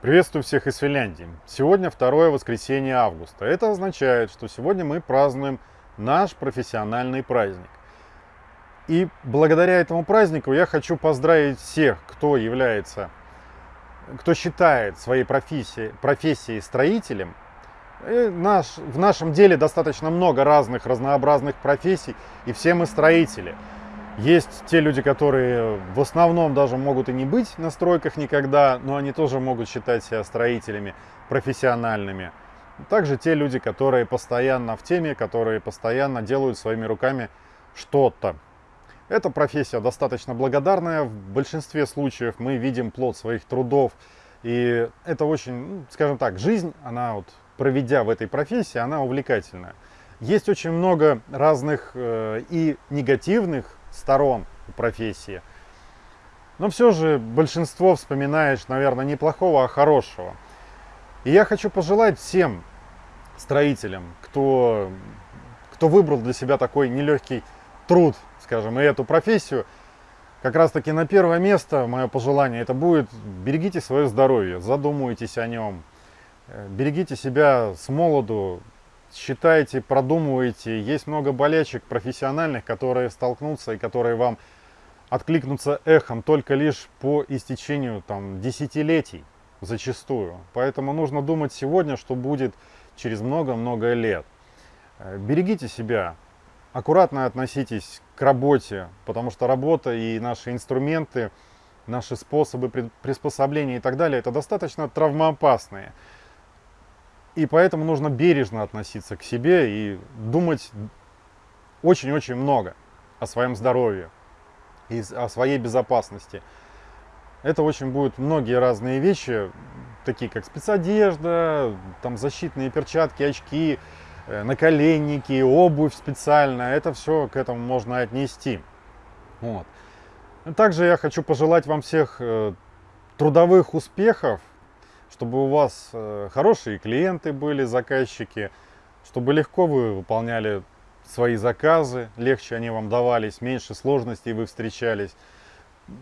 Приветствую всех из Финляндии. Сегодня второе воскресенье августа. Это означает, что сегодня мы празднуем наш профессиональный праздник. И благодаря этому празднику я хочу поздравить всех, кто является, кто считает своей профессией, профессией строителем. Наш, в нашем деле достаточно много разных разнообразных профессий, и все мы строители – есть те люди, которые в основном даже могут и не быть на стройках никогда, но они тоже могут считать себя строителями профессиональными. Также те люди, которые постоянно в теме, которые постоянно делают своими руками что-то. Эта профессия достаточно благодарная. В большинстве случаев мы видим плод своих трудов. И это очень, ну, скажем так, жизнь, она вот, проведя в этой профессии, она увлекательная. Есть очень много разных э, и негативных сторон профессии. Но все же большинство вспоминаешь, наверное, не плохого, а хорошего. И я хочу пожелать всем строителям, кто, кто выбрал для себя такой нелегкий труд, скажем, и эту профессию, как раз таки на первое место мое пожелание, это будет берегите свое здоровье, задумывайтесь о нем, э, берегите себя с молоду, считайте, продумывайте. Есть много болячек профессиональных, которые столкнутся и которые вам откликнутся эхом только лишь по истечению там, десятилетий зачастую. Поэтому нужно думать сегодня, что будет через много-много лет. Э, берегите себя, аккуратно относитесь к работе, потому что работа и наши инструменты, наши способы приспособления и так далее, это достаточно травмоопасные. И поэтому нужно бережно относиться к себе и думать очень-очень много о своем здоровье и о своей безопасности. Это очень будут многие разные вещи, такие как спецодежда, там защитные перчатки, очки, э, наколенники, обувь специальная. Это все к этому можно отнести. Вот. Также я хочу пожелать вам всех э, трудовых успехов чтобы у вас э, хорошие клиенты были, заказчики, чтобы легко вы выполняли свои заказы, легче они вам давались, меньше сложностей вы встречались,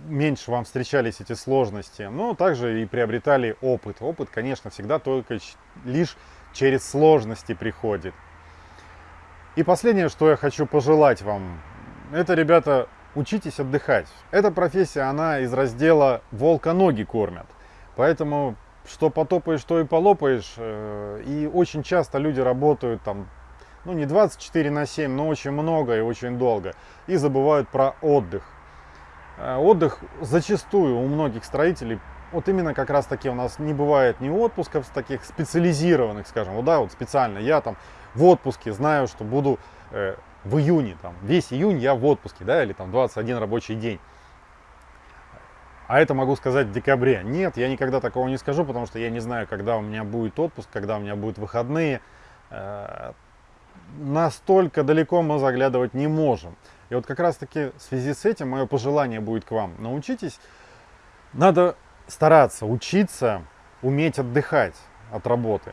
меньше вам встречались эти сложности, но также и приобретали опыт. Опыт, конечно, всегда только лишь через сложности приходит. И последнее, что я хочу пожелать вам, это, ребята, учитесь отдыхать. Эта профессия, она из раздела «волка ноги кормят». Поэтому что потопаешь, что и полопаешь. Э, и очень часто люди работают там, ну не 24 на 7, но очень много и очень долго. И забывают про отдых. Э, отдых зачастую у многих строителей, вот именно как раз таки у нас не бывает ни отпусков таких специализированных, скажем, вот да, вот специально. Я там в отпуске знаю, что буду э, в июне, там, весь июнь я в отпуске, да, или там 21 рабочий день а это могу сказать в декабре. Нет, я никогда такого не скажу, потому что я не знаю, когда у меня будет отпуск, когда у меня будут выходные. Э, настолько далеко мы заглядывать не можем. И вот как раз таки в связи с этим мое пожелание будет к вам. Научитесь, надо стараться, учиться, уметь отдыхать от работы.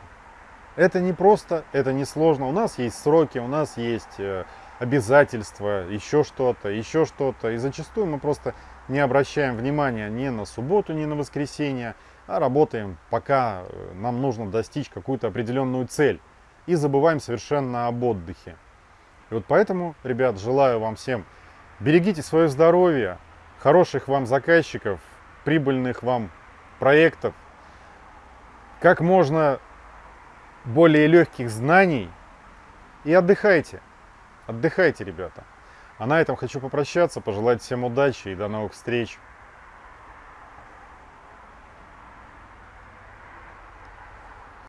Это не просто, это не сложно. У нас есть сроки, у нас есть э, обязательства, еще что-то, еще что-то. И зачастую мы просто не обращаем внимания ни на субботу, ни на воскресенье, а работаем, пока э, нам нужно достичь какую-то определенную цель. И забываем совершенно об отдыхе. И вот поэтому, ребят, желаю вам всем, берегите свое здоровье, хороших вам заказчиков, прибыльных вам проектов, как можно более легких знаний и отдыхайте. Отдыхайте, ребята. А на этом хочу попрощаться, пожелать всем удачи и до новых встреч.